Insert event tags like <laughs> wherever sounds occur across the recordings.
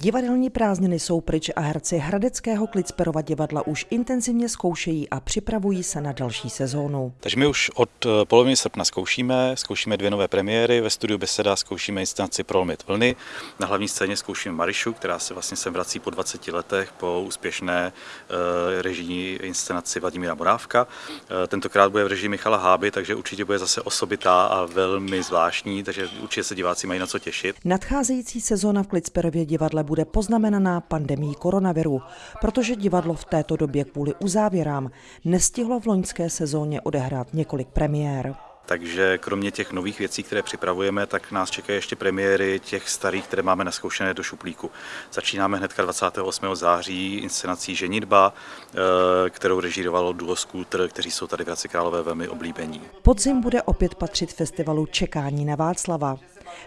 Divadelní prázdniny jsou pryč a herci Hradeckého Klicperova divadla už intenzivně zkoušejí a připravují se na další sezónu. Takže my už od eh, poloviny srpna zkoušíme, zkoušíme dvě nové premiéry, ve studiu Beseda zkoušíme inscenaci Prolomit vlny, na hlavní scéně zkoušíme Marišu, která se vlastně sem vrací po 20 letech po úspěšné uh, režijní inscenaci Vladimíra Morávka. Uh, tentokrát bude v režii Michala Háby, takže určitě bude zase osobitá a velmi zvláštní, takže určitě se diváci mají na co těšit. Nadcházející sezóna v Klicperově divadle bude poznamenaná pandemí koronaviru, protože divadlo v této době kvůli uzávěrám nestihlo v loňské sezóně odehrát několik premiér. Takže kromě těch nových věcí, které připravujeme, tak nás čekají ještě premiéry těch starých, které máme naskoušené do šuplíku. Začínáme hned 28. září inscenací Ženitba, eh, kterou režírovalo duo Skulter, kteří jsou tady v Hradci Králové velmi oblíbení. Podzim bude opět patřit festivalu Čekání na Václava.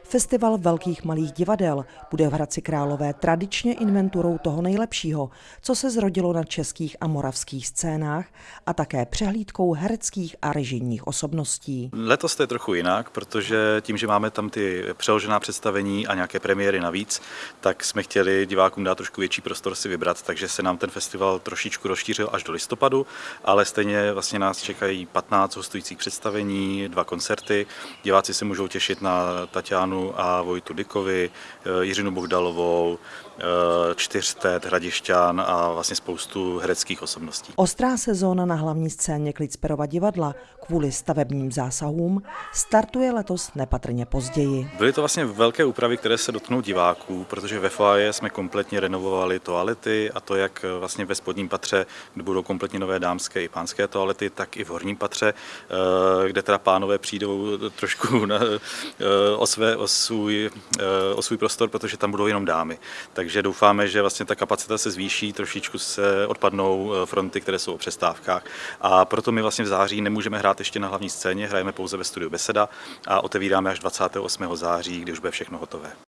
Festival velkých malých divadel bude v Hradci Králové tradičně inventurou toho nejlepšího, co se zrodilo na českých a moravských scénách a také přehlídkou hereckých a režijních osobností. Letos to je trochu jinak, protože tím, že máme tam ty přeložená představení a nějaké premiéry navíc, tak jsme chtěli divákům dát trošku větší prostor si vybrat, takže se nám ten festival trošičku rozšířil až do listopadu, ale stejně vlastně nás čekají 15 hostujících představení, dva koncerty. Diváci se můžou těšit na Tatianu a Vojtu Dikovi, eh, Jiřinu Bohdalovou, eh, Čtyřtet, Hradišťan a vlastně spoustu hereckých osobností. Ostrá sezóna na hlavní scéně Klicperova divadla kvůli stavebním zásahům startuje letos nepatrně později. Byly to vlastně velké úpravy, které se dotknou diváků, protože ve foaje jsme kompletně renovovali toalety a to jak vlastně ve spodním patře, kde budou kompletně nové dámské i pánské toalety, tak i v horním patře, eh, kde teda pánové přijdou trošku <laughs> na, eh, o, své, o, svůj, eh, o svůj prostor, protože tam budou jenom dámy. Takže doufáme, že vlastně ta kapacita se zvýší, trošičku se odpadnou fronty, které jsou o přestávkách a proto my vlastně v září nemůžeme hrát ještě na hlavní scéně, hrajeme pouze ve studiu Beseda a otevíráme až 28. září, kdy už bude všechno hotové.